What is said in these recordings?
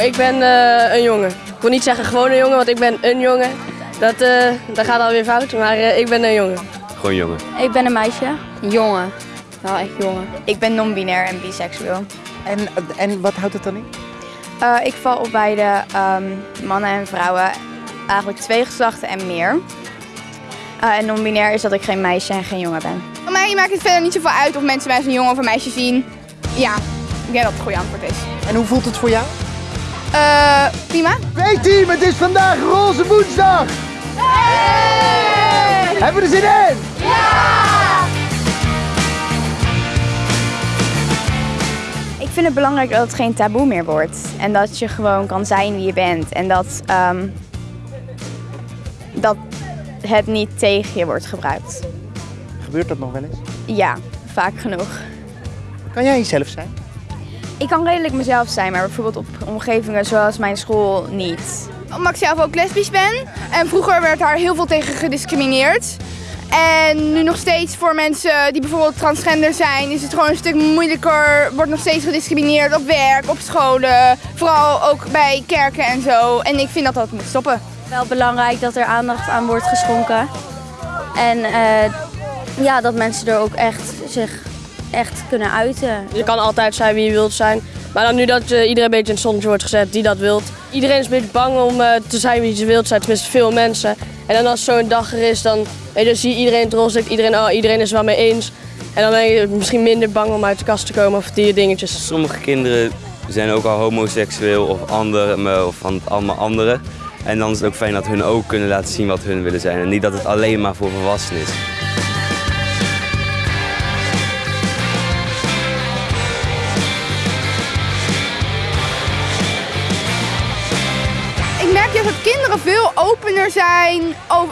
Ik ben eh, een jongen. Ik wil niet zeggen gewoon een jongen, want ik ben een jongen. Dat, eh, dat gaat alweer fout, maar eh, ik ben een jongen. Gewoon jongen. Ik ben een meisje. Jongen. Wel echt jongen. Ik ben non-binair en biseksueel. En, en wat houdt het dan in? Uh, ik val op beide um, mannen en vrouwen. Eigenlijk twee geslachten en meer. Uh, en non-binair is dat ik geen meisje en geen jongen ben. Voor mij maakt het verder niet zoveel uit of mensen mij als een jongen of een meisje zien. Ja, ik denk dat het het goede antwoord is. En hoe voelt het voor jou? Uh, prima. Twee team, het is vandaag roze woensdag! Hey! Hebben we er zin in? Ja! Ik vind het belangrijk dat het geen taboe meer wordt. En dat je gewoon kan zijn wie je bent. En dat, um, dat het niet tegen je wordt gebruikt. Gebeurt dat nog wel eens? Ja, vaak genoeg. Kan jij jezelf zijn? Ik kan redelijk mezelf zijn, maar bijvoorbeeld op omgevingen zoals mijn school niet. Omdat ik zelf ook lesbisch ben. En vroeger werd daar heel veel tegen gediscrimineerd. En nu nog steeds voor mensen die bijvoorbeeld transgender zijn, is het gewoon een stuk moeilijker. Wordt nog steeds gediscrimineerd op werk, op scholen, vooral ook bij kerken en zo. En ik vind dat dat moet stoppen. Wel belangrijk dat er aandacht aan wordt geschonken. En uh, ja, dat mensen er ook echt zich echt kunnen uiten. Je kan altijd zijn wie je wilt zijn. Maar dan nu dat uh, iedereen een beetje in het zonnetje wordt gezet die dat wilt. Iedereen is een beetje bang om uh, te zijn wie ze wilt zijn, tenminste veel mensen. En dan als zo'n dag er is, dan, je, zie je iedereen trots, denkt iedereen, oh, iedereen is het wel mee eens. En dan ben je misschien minder bang om uit de kast te komen of die dingetjes. Sommige kinderen zijn ook al homoseksueel of, andere, of van allemaal anderen. En dan is het ook fijn dat hun ook kunnen laten zien wat hun willen zijn. En niet dat het alleen maar voor volwassenen is. Juist dat kinderen veel opener zijn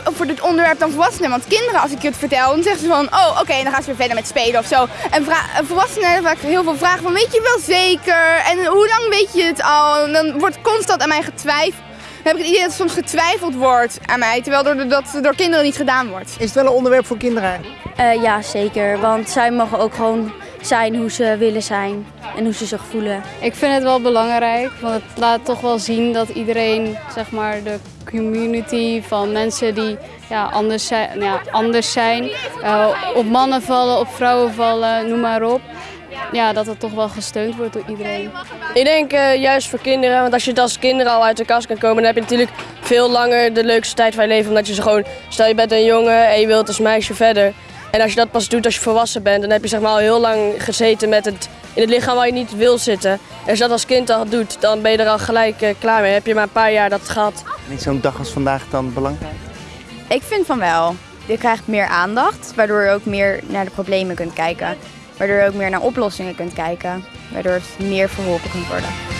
over dit onderwerp dan volwassenen. Want kinderen, als ik het vertel, dan zeggen ze van, oh oké, okay, dan gaan ze weer verder met spelen of zo. En volwassenen hebben vaak heel veel vragen van, weet je wel zeker? En hoe lang weet je het al? En dan wordt constant aan mij getwijfeld. Dan heb ik het idee dat er soms getwijfeld wordt aan mij, terwijl door, dat door kinderen niet gedaan wordt. Is het wel een onderwerp voor kinderen? Uh, ja, zeker. Want zij mogen ook gewoon zijn hoe ze willen zijn en hoe ze zich voelen. Ik vind het wel belangrijk, want het laat toch wel zien dat iedereen, zeg maar, de community van mensen die ja, anders zijn, ja, anders zijn uh, op mannen vallen, op vrouwen vallen, noem maar op. Ja, dat het toch wel gesteund wordt door iedereen. Ik denk uh, juist voor kinderen, want als je als kinderen al uit de kast kan komen, dan heb je natuurlijk veel langer de leukste tijd van je leven. Omdat je ze gewoon, stel je bent een jongen en je wilt als meisje verder. En als je dat pas doet als je volwassen bent, dan heb je zeg maar al heel lang gezeten met het, in het lichaam waar je niet wil zitten. En als je dat als kind al doet, dan ben je er al gelijk uh, klaar mee. Heb je maar een paar jaar dat gehad. En is zo'n dag als vandaag dan belangrijk? Ik vind van wel. Je krijgt meer aandacht, waardoor je ook meer naar de problemen kunt kijken. Waardoor je ook meer naar oplossingen kunt kijken. Waardoor het meer verholpen kunt worden.